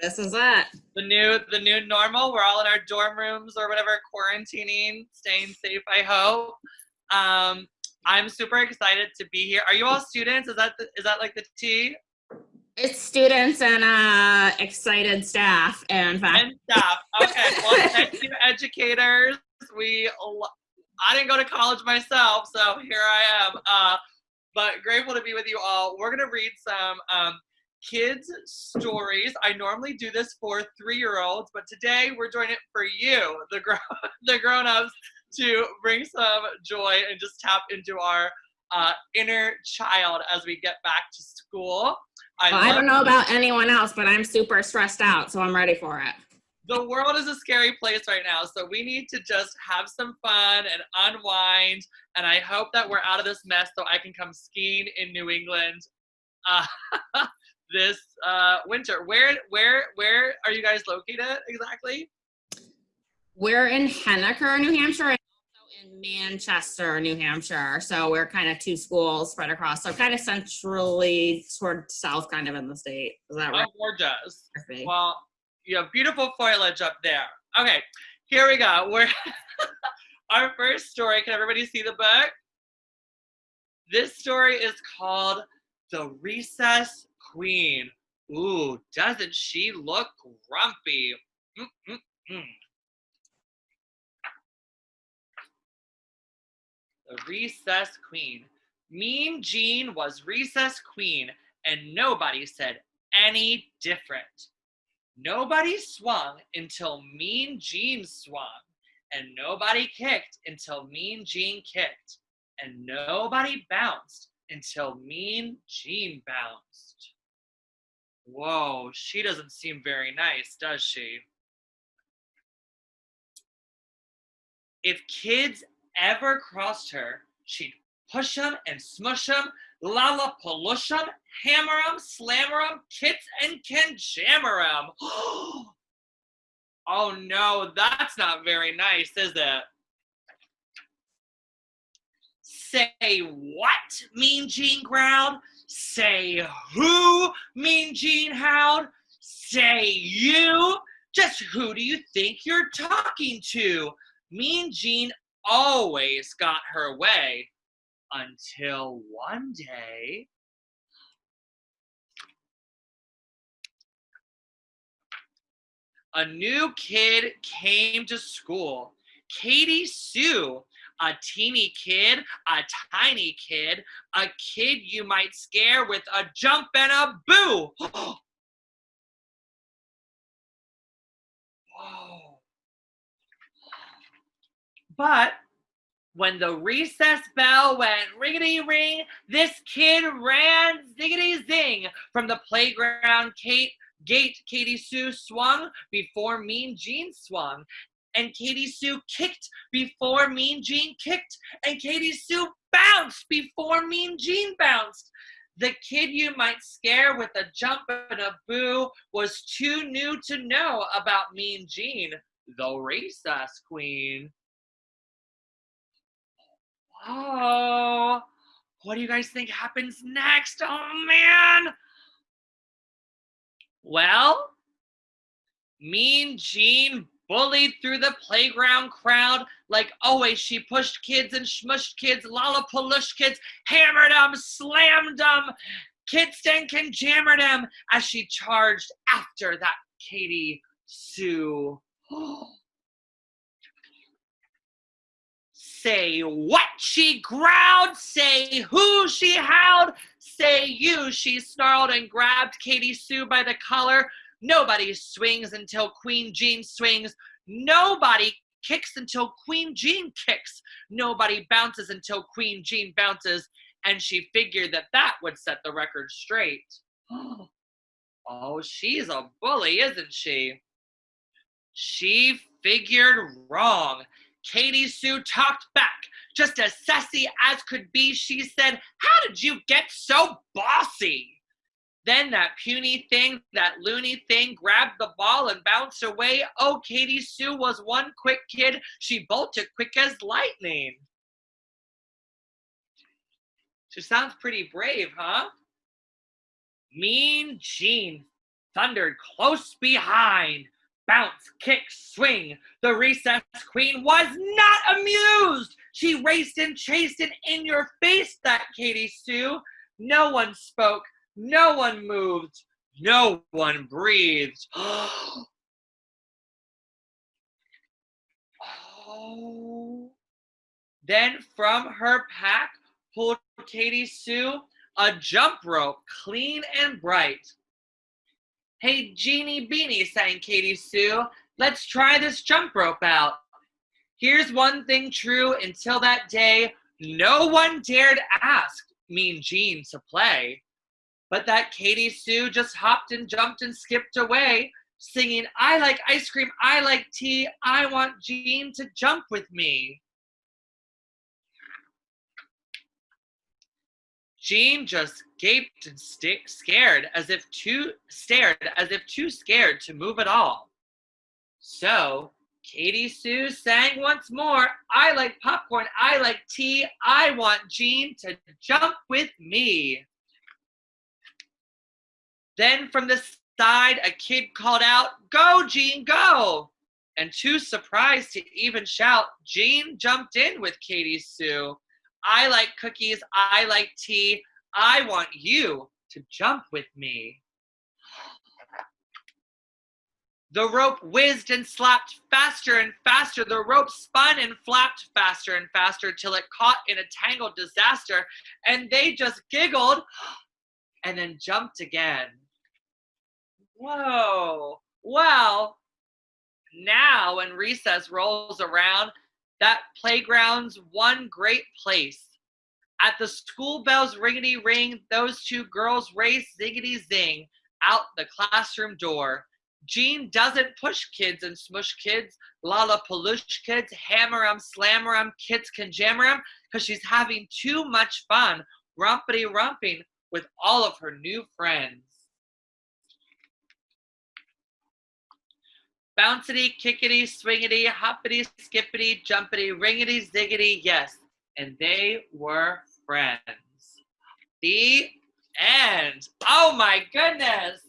This is it. The new the new normal. We're all in our dorm rooms or whatever, quarantining, staying safe. I hope. Um, I'm super excited to be here. Are you all students? Is that the, is that like the T? It's students and uh, excited staff and faculty. And staff. Okay. Well, thank you, educators. We I didn't go to college myself, so here I am. Uh, but grateful to be with you all. We're gonna read some um, kids stories. I normally do this for three-year-olds, but today we're doing it for you, the grown the grown-ups, to bring some joy and just tap into our uh, inner child as we get back to school. I, well, I don't know about anyone else, but I'm super stressed out, so I'm ready for it. The world is a scary place right now, so we need to just have some fun and unwind. And I hope that we're out of this mess so I can come skiing in New England uh, this uh, winter. Where, where, where are you guys located exactly? We're in Henniker, New Hampshire, and also in Manchester, New Hampshire. So we're kind of two schools spread across. So kind of centrally toward south, kind of in the state. Is that right? Oh, gorgeous. Well, you have beautiful foliage up there. Okay, here we go. We're our first story. Can everybody see the book? This story is called The Recess Queen. Ooh, doesn't she look grumpy? Mm -mm -mm. The Recess Queen. Mean Jean was Recess Queen, and nobody said any different. Nobody swung until Mean Jean swung, and nobody kicked until Mean Jean kicked, and nobody bounced until Mean Jean bounced. Whoa, she doesn't seem very nice, does she? If kids ever crossed her, she'd push them and smush them, lollapaloosh them, hammer them, slammer them, kits and can jammer them. oh no, that's not very nice, is it? Say what? Mean Jean growled. Say who? Mean Jean howled. Say you? Just who do you think you're talking to? Mean Jean always got her way until one day a new kid came to school. Katie Sue, a teeny kid, a tiny kid, a kid you might scare with a jump and a boo. Whoa. But when the recess bell went ringity ring, this kid ran ziggity zing from the playground Kate gate. Katie Sue swung before Mean Jean swung, and Katie Sue kicked before Mean Jean kicked, and Katie Sue bounced before Mean Jean bounced. The kid you might scare with a jump and a boo was too new to know about Mean Jean, the recess queen. Oh, what do you guys think happens next? Oh man. Well, Mean Jean bullied through the playground crowd like always. She pushed kids and smushed kids, lollapaloosh kids, hammered them, slammed them, kid and jammered them as she charged after that Katie Sue. Say what she growled, say who she howled, say you, she snarled and grabbed Katie Sue by the collar. Nobody swings until Queen Jean swings. Nobody kicks until Queen Jean kicks. Nobody bounces until Queen Jean bounces. And she figured that that would set the record straight. Oh, she's a bully, isn't she? She figured wrong. Katie Sue talked back. Just as sassy as could be, she said, How did you get so bossy? Then that puny thing, that loony thing, grabbed the ball and bounced away. Oh, Katie Sue was one quick kid. She bolted quick as lightning. She sounds pretty brave, huh? Mean Jean thundered close behind. Bounce, kick, swing. The recess queen was not amused. She raced and chased and in your face that Katie Sue. No one spoke. No one moved. No one breathed. oh. Then from her pack pulled Katie Sue a jump rope, clean and bright. Hey, Jeannie Beanie, sang Katie Sue, let's try this jump rope out. Here's one thing true until that day, no one dared ask Mean Jean to play. But that Katie Sue just hopped and jumped and skipped away, singing, I like ice cream, I like tea, I want Jean to jump with me. Jean just gaped and scared as if too stared as if too scared to move at all. So Katie Sue sang once more, I like popcorn, I like tea, I want Jean to jump with me. Then from the side, a kid called out, Go, Jean, go! And too surprised to even shout, Jean jumped in with Katie Sue. I like cookies, I like tea, I want you to jump with me. The rope whizzed and slapped faster and faster. The rope spun and flapped faster and faster till it caught in a tangled disaster. And they just giggled and then jumped again. Whoa. Well, now when recess rolls around, that playground's one great place. At the school bells ringety ring, those two girls race ziggity zing out the classroom door. Jean doesn't push kids and smush kids, lollapaloosh kids, hammer 'em, slammer 'em, kids can jammer 'em, because she's having too much fun rumpity rumping with all of her new friends. Bouncity, kickity, swingity, hoppity, skippity, jumpity, ringity, ziggity, yes. And they were friends. The end. Oh my goodness.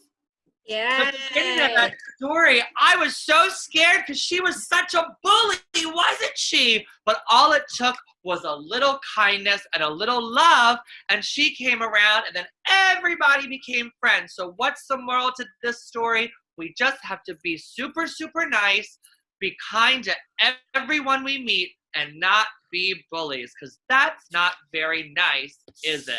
Yeah. The beginning of that story, I was so scared because she was such a bully, wasn't she? But all it took was a little kindness and a little love, and she came around, and then everybody became friends. So, what's the moral to this story? We just have to be super, super nice, be kind to everyone we meet, and not be bullies, because that's not very nice, is it?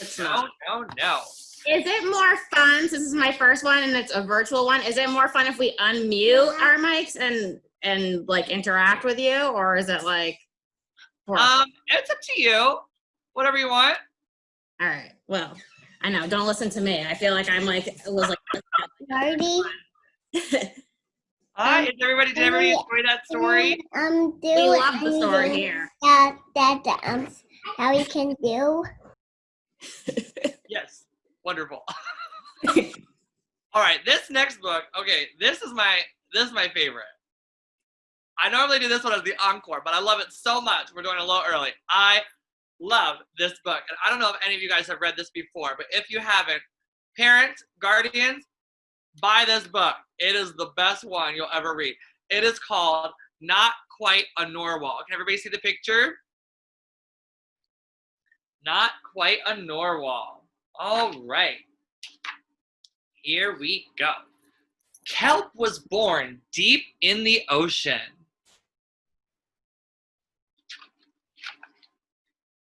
It's No, not. no, no. Is it more fun? Since this is my first one and it's a virtual one. Is it more fun if we unmute our mics and and like interact with you, or is it like? Um, it's up to you. Whatever you want. All right. Well, I know. Don't listen to me. I feel like I'm like it was like. Party. Hi, Um, is everybody, did everybody enjoy that story? Um, do we love the story anything here. That that um how we can do. Yes. Wonderful. All right, this next book. Okay, this is my this is my favorite. I normally do this one as the encore, but I love it so much. We're doing it a little early. I love this book, and I don't know if any of you guys have read this before, but if you haven't, parents, guardians, buy this book. It is the best one you'll ever read. It is called Not Quite a Narwhal. Can everybody see the picture? Not quite a Narwhal. All right. Here we go. Kelp was born deep in the ocean.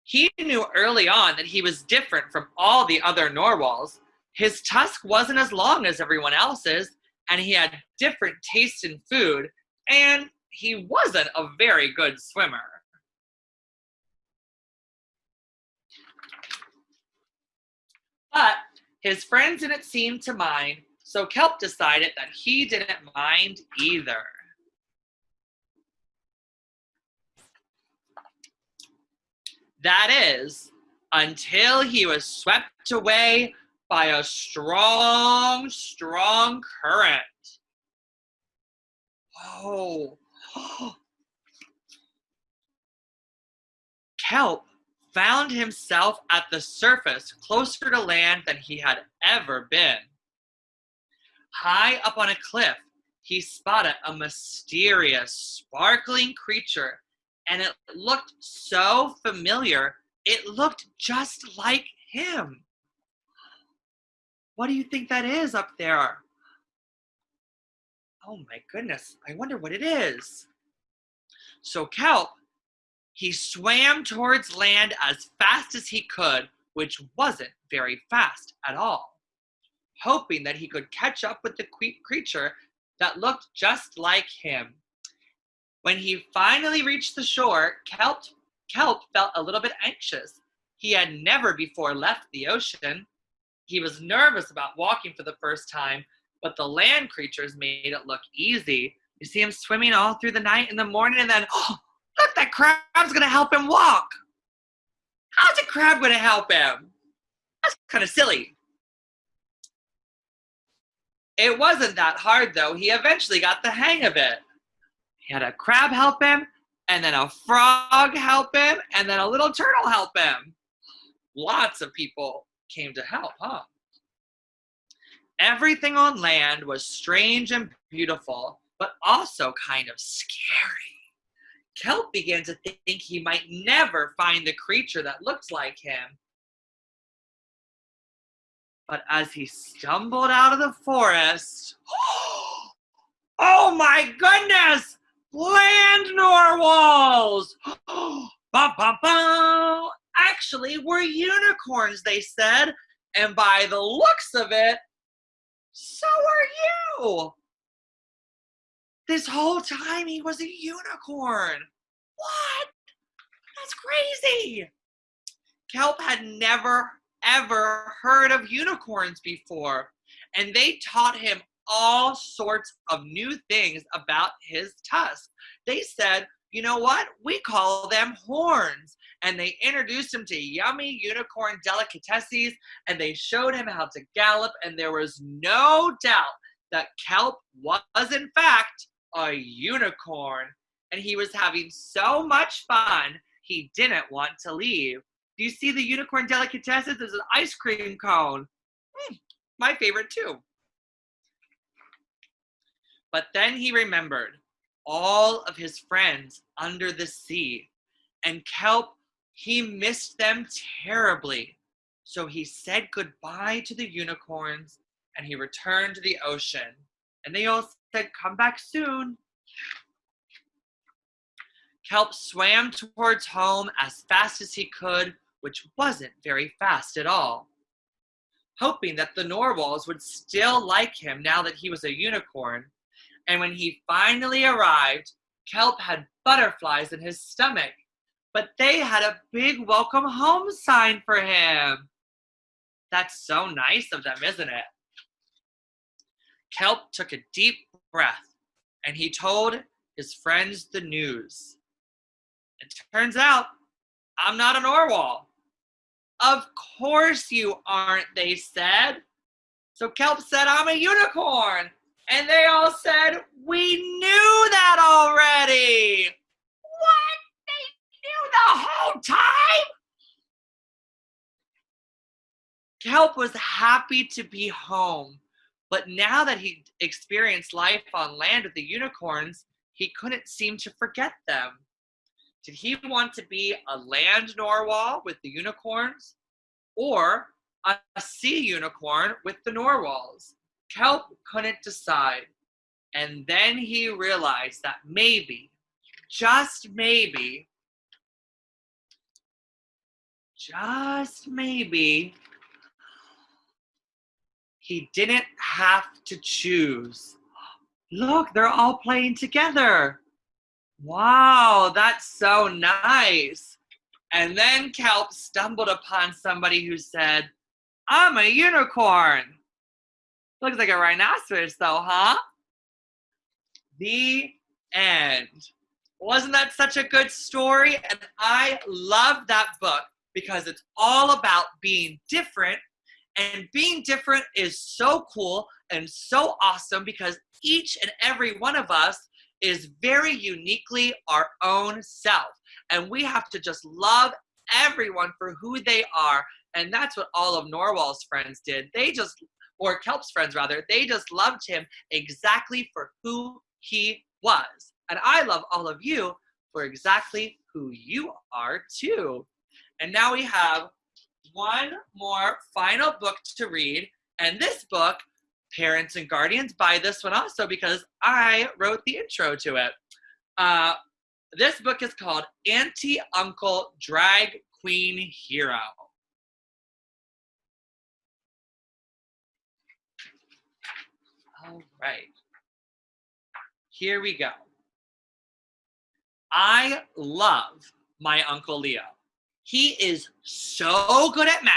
He knew early on that he was different from all the other narwhals. His tusk wasn't as long as everyone else's, and he had different tastes in food, and he wasn't a very good swimmer. But his friends didn't seem to mind, so Kelp decided that he didn't mind either. That is, until he was swept away by a strong, strong current. Whoa. Kelp found himself at the surface closer to land than he had ever been. high up on a cliff, he spotted a mysterious, sparkling creature, and it looked so familiar, it looked just like him. What do you think that is up there? Oh my goodness, I wonder what it is. So Kelp, he swam towards land as fast as he could, which wasn't very fast at all, hoping that he could catch up with the creature that looked just like him. When he finally reached the shore, Kelp, Kelp felt a little bit anxious. He had never before left the ocean. He was nervous about walking for the first time, but the land creatures made it look easy. You see him swimming all through the night and the morning, and then, oh, look, that crab's gonna help him walk. How's a crab gonna help him? That's kind of silly. It wasn't that hard though. He eventually got the hang of it. He had a crab help him, and then a frog help him, and then a little turtle help him. Lots of people came to help, huh? Everything on land was strange and beautiful, but also kind of scary. Kelp began to think he might never find the creature that looked like him. But as he stumbled out of the forest, oh my goodness! Land narwhals! bum, bum, bum. Actually, we're unicorns, they said. And by the looks of it, so are you. This whole time he was a unicorn. What? That's crazy. Kelp had never, ever heard of unicorns before, and they taught him all sorts of new things about his tusk. They said, you know what? We call them horns. And they introduced him to yummy unicorn delicatessen and they showed him how to gallop. And there was no doubt that Kelp was, in fact, a unicorn. And he was having so much fun, he didn't want to leave. Do you see the unicorn delicatessen? There's an ice cream cone. Hmm, my favorite, too. But then he remembered all of his friends under the sea, and Kelp, he missed them terribly. So he said goodbye to the unicorns and he returned to the ocean. And they all said, Come back soon. Kelp swam towards home as fast as he could, which wasn't very fast at all. Hoping that the narwhals would still like him now that he was a unicorn, and when he finally arrived, Kelp had butterflies in his stomach, but they had a big welcome home sign for him. That's so nice of them, isn't it? Kelp took a deep breath and he told his friends the news. It turns out I'm not an narwhal. Of course you aren't, they said. So Kelp said, I'm a unicorn. And they all said, We knew that already. What? They knew the whole time? Kelp was happy to be home, but now that he experienced life on land with the unicorns, he couldn't seem to forget them. Did he want to be a land narwhal with the unicorns or a sea unicorn with the narwhals? Kelp couldn't decide. And then he realized that maybe, just maybe, just maybe, he didn't have to choose. Look, they're all playing together. Wow, that's so nice. And then Kelp stumbled upon somebody who said, I'm a unicorn. Looks like a rhinoceros, though, huh? The end. Wasn't that such a good story? And I love that book because it's all about being different. And being different is so cool and so awesome because each and every one of us is very uniquely our own self. And we have to just love everyone for who they are. And that's what all of Narwhal's friends did. They just or Kelp's friends rather, they just loved him exactly for who he was. And I love all of you for exactly who you are too. And now we have one more final book to read. And this book, parents and guardians buy this one also because I wrote the intro to it. Uh, this book is called Auntie Uncle Drag Queen Hero. All right. Here we go. I love my Uncle Leo. He is so good at math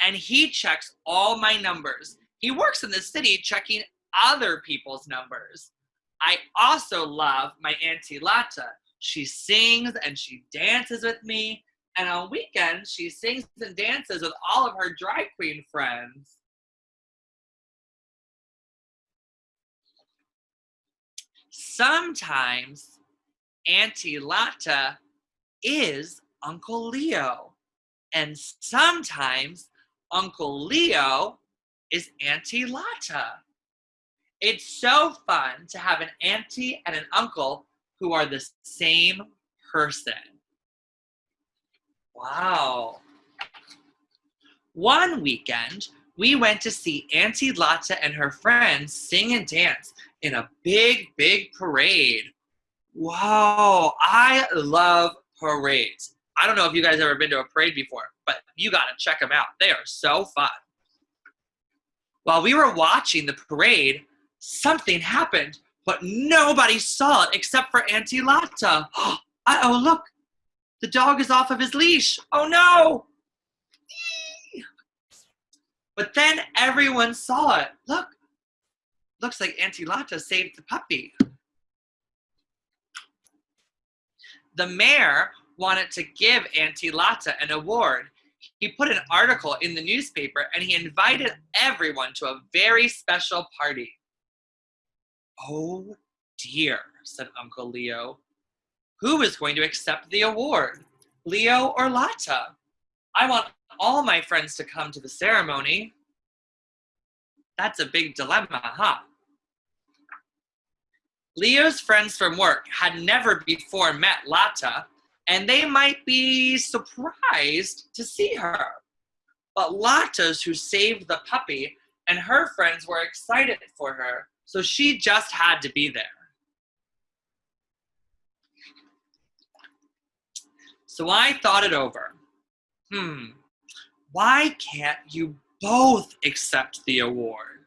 and he checks all my numbers. He works in the city checking other people's numbers. I also love my Auntie Lata. She sings and she dances with me. And on weekends, she sings and dances with all of her drag queen friends. Sometimes Auntie Lata is Uncle Leo. And sometimes Uncle Leo is Auntie Lata. It's so fun to have an auntie and an uncle who are the same person. Wow. One weekend, we went to see Auntie Lata and her friends sing and dance in a big, big parade. Wow, I love parades. I don't know if you guys ever been to a parade before, but you gotta check them out. They are so fun. While we were watching the parade, something happened, but nobody saw it except for Auntie Lata. oh, look, the dog is off of his leash. Oh no! But then everyone saw it. Look, looks like Auntie Lata saved the puppy. The mayor wanted to give Auntie Lata an award. He put an article in the newspaper and he invited everyone to a very special party. Oh dear, said Uncle Leo. Who is going to accept the award? Leo or Lata? I want all my friends to come to the ceremony. That's a big dilemma, huh? Leo's friends from work had never before met Lata, and they might be surprised to see her. But Lata's who saved the puppy, and her friends were excited for her, so she just had to be there. So I thought it over. Hmm, why can't you both accept the award?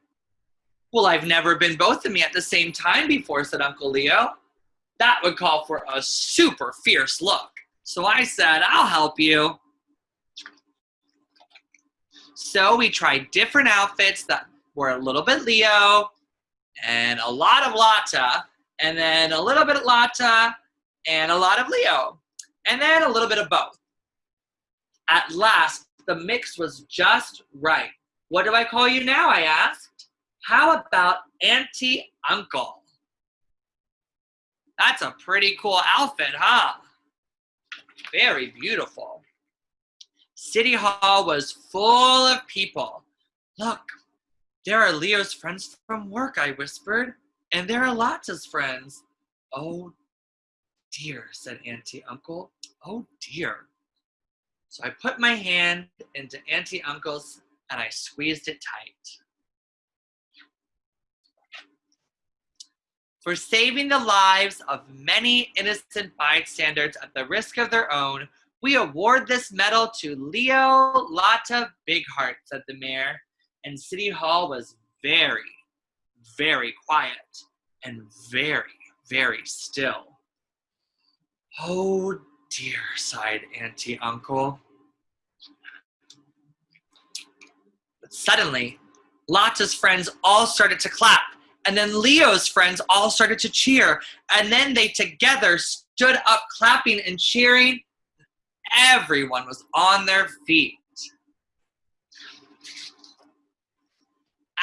Well, I've never been both of me at the same time before, said Uncle Leo. That would call for a super fierce look. So I said, I'll help you. So we tried different outfits that were a little bit Leo and a lot of Lata, and then a little bit of Lata and a lot of Leo, and then a little bit of both. At last, the mix was just right. What do I call you now? I asked. How about Auntie Uncle? That's a pretty cool outfit, huh? Very beautiful. City Hall was full of people. Look, there are Leo's friends from work, I whispered, and there are Lata's friends. Oh dear, said Auntie Uncle. Oh dear. So I put my hand into Auntie Uncle's and I squeezed it tight. For saving the lives of many innocent bystanders at the risk of their own, we award this medal to Leo Lata Bigheart, said the mayor. And City Hall was very, very quiet and very, very still. Oh dear, sighed Auntie Uncle. But suddenly, Lata's friends all started to clap, and then Leo's friends all started to cheer, and then they together stood up clapping and cheering. Everyone was on their feet.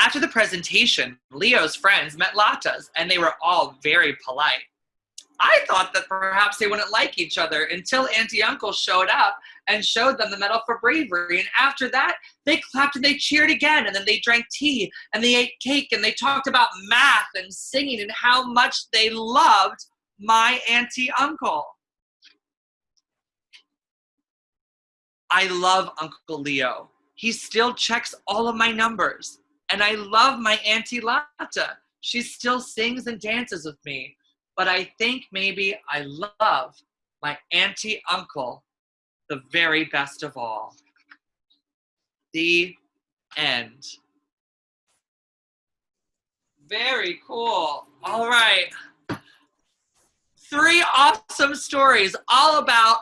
After the presentation, Leo's friends met Lata's, and they were all very polite. I thought that perhaps they wouldn't like each other until Auntie Uncle showed up and showed them the Medal for Bravery. And after that, they clapped and they cheered again. And then they drank tea and they ate cake and they talked about math and singing and how much they loved my Auntie Uncle. I love Uncle Leo. He still checks all of my numbers. And I love my Auntie Lata. She still sings and dances with me. But I think maybe I love my Auntie Uncle the very best of all. The end. Very cool. All right. Three awesome stories all about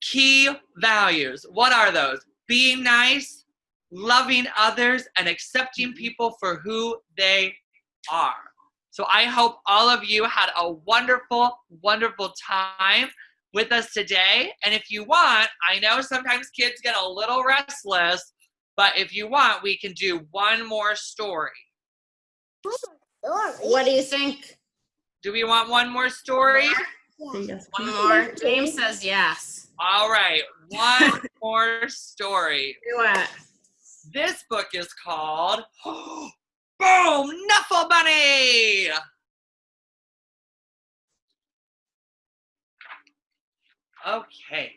key values. What are those? Being nice, loving others, and accepting people for who they are. So I hope all of you had a wonderful, wonderful time with us today. And if you want, I know sometimes kids get a little restless, but if you want, we can do one more story. What do you think? Do we want one more story? Yeah. One more. James says yes. All right, one more story. Do it. This book is called oh, Boom Knuffle Bunny. Okay.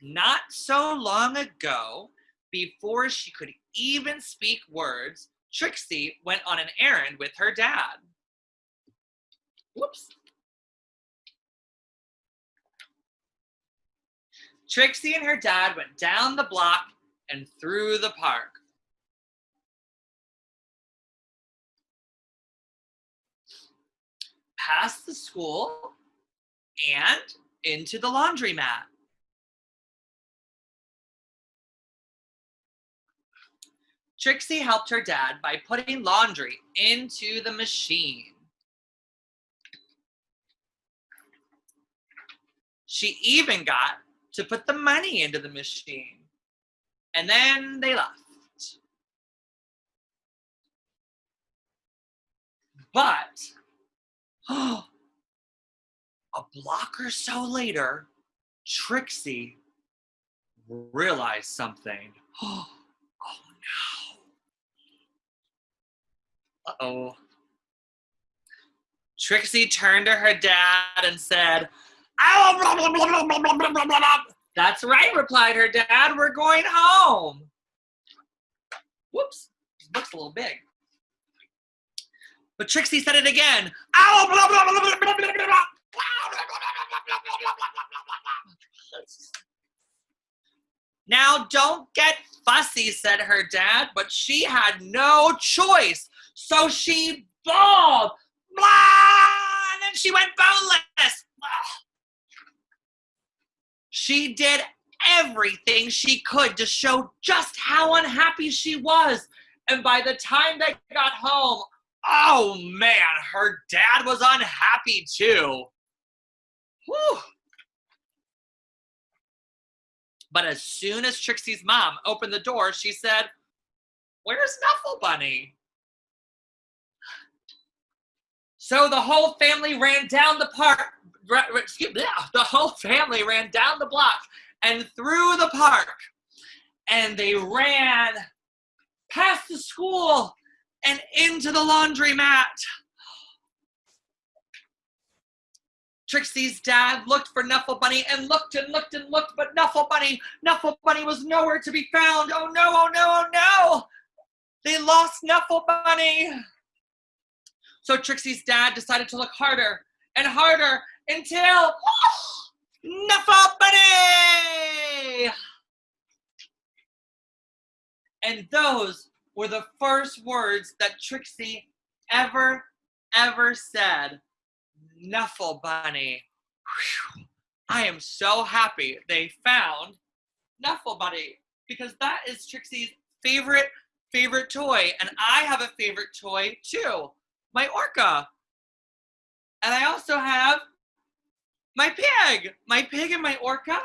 Not so long ago, before she could even speak words, Trixie went on an errand with her dad. Whoops. Trixie and her dad went down the block and through the park. Past the school and into the laundromat. Trixie helped her dad by putting laundry into the machine. She even got to put the money into the machine. And then they left. But Oh, a block or so later, Trixie realized something. Oh, no. Uh-oh. Trixie turned to her dad and said, That's right, replied her dad. We're going home. Whoops, Looks a little big. But Trixie said it again. Ow, blah, blah, blah, blah, blah, blah, blah. Now, don't get fussy, said her dad, but she had no choice. So she bawled, blah, and then she went boneless. She did everything she could to show just how unhappy she was. And by the time they got home, oh man, her dad was unhappy too. Whew. But as soon as Trixie's mom opened the door, she said, Where's Knuffle Bunny? So the whole family ran down the park. Excuse me, the whole family ran down the block and through the park. And they ran past the school and into the laundromat. Trixie's dad looked for Knuffle Bunny and looked and looked and looked, but Knuffle Bunny, Knuffle Bunny was nowhere to be found. Oh no, oh no, oh no! They lost Knuffle Bunny. So Trixie's dad decided to look harder and harder until Knuffle Bunny! And those were the first words that Trixie ever, ever said. Knuffle Bunny. Whew. I am so happy they found Knuffle Bunny because that is Trixie's favorite, favorite toy. And I have a favorite toy too, my orca. And I also have my pig, my pig and my orca.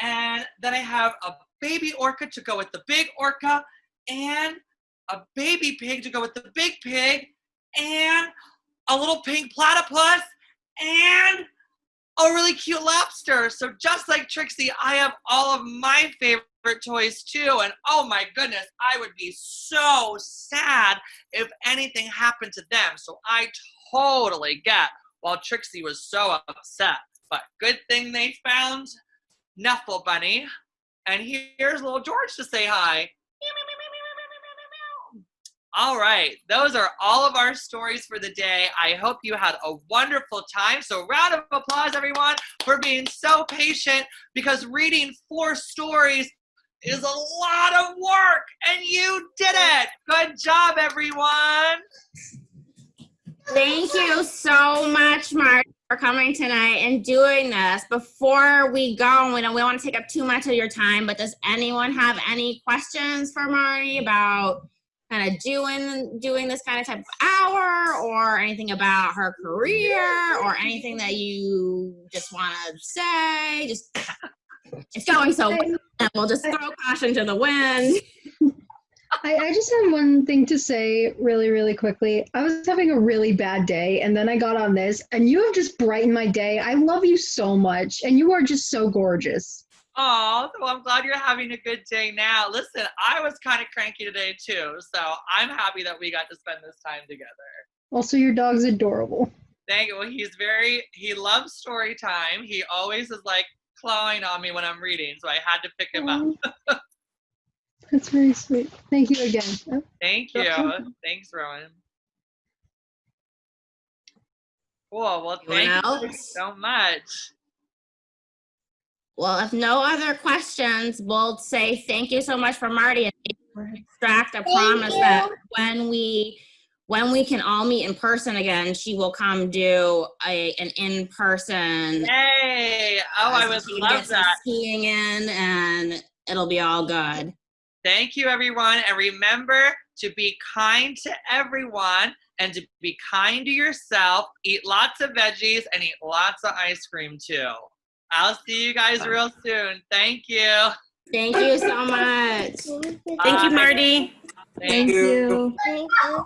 And then I have a baby orca to go with the big orca and a baby pig to go with the big pig and a little pink platypus and a really cute lobster. So just like Trixie, I have all of my favorite toys too. And oh my goodness, I would be so sad if anything happened to them. So I totally get while Trixie was so upset. But good thing they found Knuffle Bunny. And here's little George to say hi. All right, those are all of our stories for the day. I hope you had a wonderful time. So, round of applause, everyone, for being so patient because reading four stories is a lot of work, and you did it. Good job, everyone. Thank you so much, Marty, for coming tonight and doing this. Before we go, we don't we don't want to take up too much of your time, but does anyone have any questions for Marty about kind of doing doing this kind of type of hour or anything about her career or anything that you just want to say? Just it's going so well. We'll just throw caution to the wind. I, I just have one thing to say really, really quickly. I was having a really bad day, and then I got on this, and you have just brightened my day. I love you so much, and you are just so gorgeous. Oh, well, I'm glad you're having a good day now. Listen, I was kind of cranky today too, so I'm happy that we got to spend this time together. Also, your dog's adorable. Thank you. Well, he's very, he loves story time. He always is like clawing on me when I'm reading, so I had to pick him up. That's very sweet. Thank you again. Thank you. Welcome. Thanks, Rowan. Cool. Well, thank you so much. Well, if no other questions, we'll say thank you so much for Marty and extract a promise that when we when we can all meet in person again, she will come do a an in person. Yay! Oh, I would love that. Skiing in, and it'll be all good. Thank you, everyone. And remember to be kind to everyone and to be kind to yourself. Eat lots of veggies and eat lots of ice cream too. I'll see you guys real soon. Thank you. Thank you so much. Thank Thank you, Marty. Thank you. Thank you.